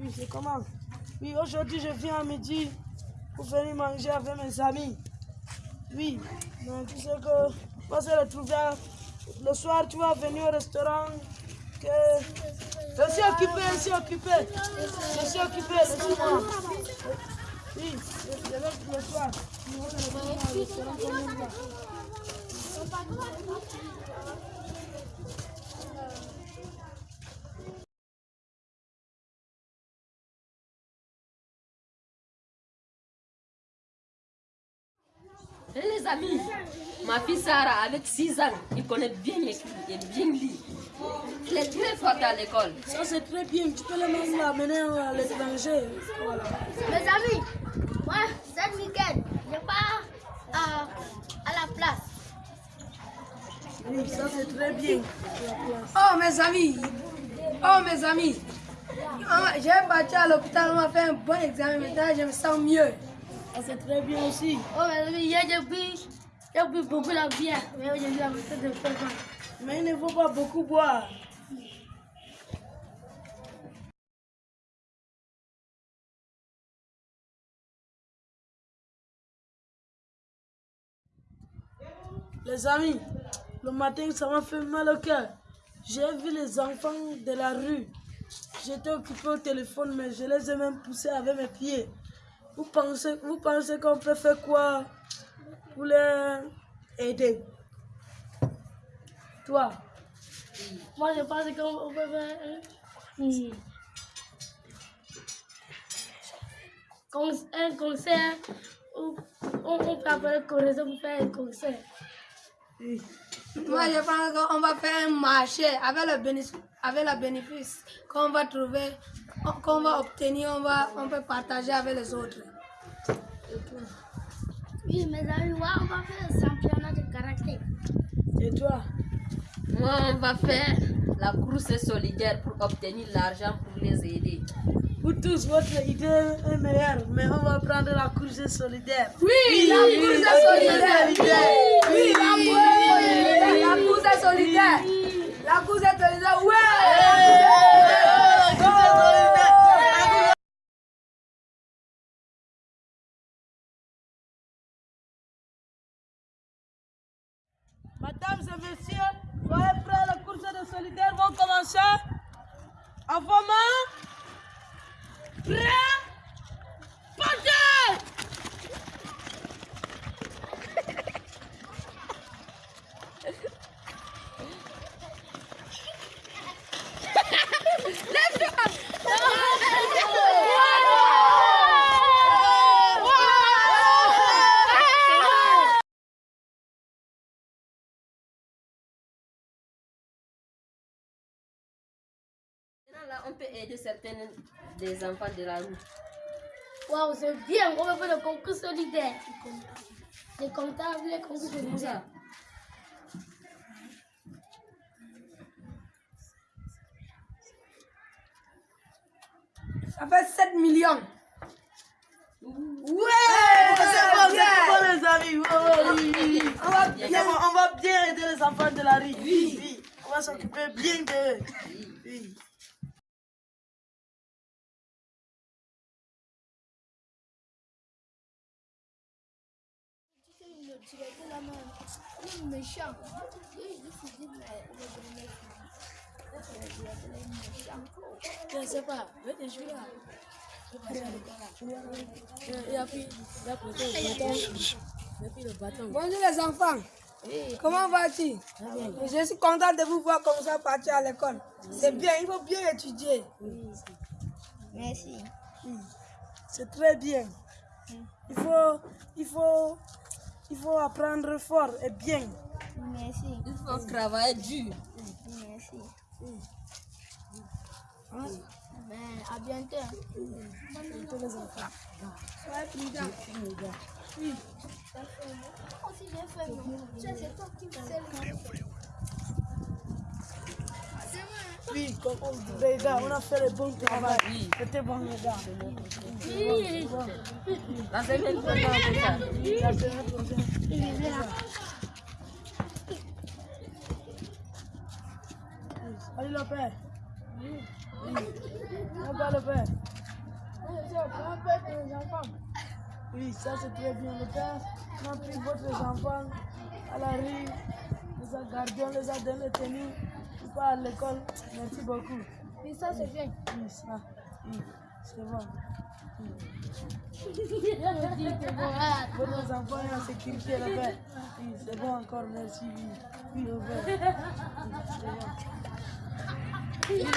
Oui, c'est comment Oui, aujourd'hui, je viens à midi pour venir manger avec mes amis. Oui, mais tu sais que va se retrouver le soir, tu vas venir au restaurant. Que... Je suis occupé, je suis occupé. Je suis occupé, laisse-moi. Oui, je vais le soir. Restaurant les amis, ma fille Sarah, avec 6 ans, il connaît bien écrire et bien lire. Elle est très forte à l'école. Ça, c'est très bien. Tu peux le même l'amener à l'étranger. Voilà. Mes amis, moi, cet week-end, je pars à, à la place. Oui, ça, c'est très bien. Oh mes amis, oh mes amis, Ah, j'ai parti à l'hôpital, on m'a fait un bon examen, maintenant je me sens mieux. Ça, c'est très bien aussi. Oh mes amis, hier j'ai bu, j'ai bu beaucoup la bière, mais aujourd'hui la de. Mais il ne faut pas beaucoup boire. Les amis, le matin, ça m'a fait mal au cœur. J'ai vu les enfants de la rue. J'étais occupé au téléphone, mais je les ai même poussés avec mes pieds. Vous pensez, vous pensez qu'on peut faire quoi pour les aider? Toi, Moi je pense qu'on peut faire un, hmm, con- un concert où on, on peut appeler connaisseur pour faire un concert. oui. Moi je pense qu'on va faire un marché avec le bénéfice, avec le bénéfice qu'on va trouver, qu'on va obtenir, on, va, on peut partager avec les autres. Oui, mes amis, ouais, on va faire un championnat de karaté. et toi? Moi, on va faire la course solidaire pour obtenir l'argent pour les aider. Vous tous, votre idée est meilleure, mais on va prendre la course solidaire. Oui, la course solidaire. Oui, Mesdames et messieurs, soyez prêts, la course de solidaire va commencer. Avant prêt, partez Maintenant, là, on peut aider certains des enfants de la rue. Waouh, c'est bien, on va faire le concours solidaire. Les comptables, les concours solidaires. Ça fait 7 millions. Ouais. C'est bon, c'est bon, les amis. Oh, oui, oui, oui. On, va bien, on va bien aider les enfants de la rue. Oui, oui. On va s'occuper bien d'eux. Oui. Bonjour les enfants. Comment vas-tu? Je suis content de vous voir comme ça partir à l'école. C'est bien, il faut bien étudier. Merci. C'est très bien. Il faut, il faut, il faut apprendre fort et bien. Merci. Il faut travailler dur. Merci. Ben, à bientôt. Soyez prudents. Aussi bien fait, c'est toi qui me Oui, comme on les gars, on a fait le bon travail. Oui. C'était bon, les gars. Oui. La semaine prochaine, ça. La semaine prochaine. Allez, le père. On va le faire. Oui, ça c'est très bien. Le père a pris votre enfant à la rue, les a gardés, on les a donné tenus, ils partent à l'école. Merci beaucoup. Oui, ça c'est bien. Oui, ça, oui, c'est bon. Oui. Votre enfant est en sécurité, le père. Oui, c'est bon encore, merci. Oui, oui, le. Oui, c'est bon.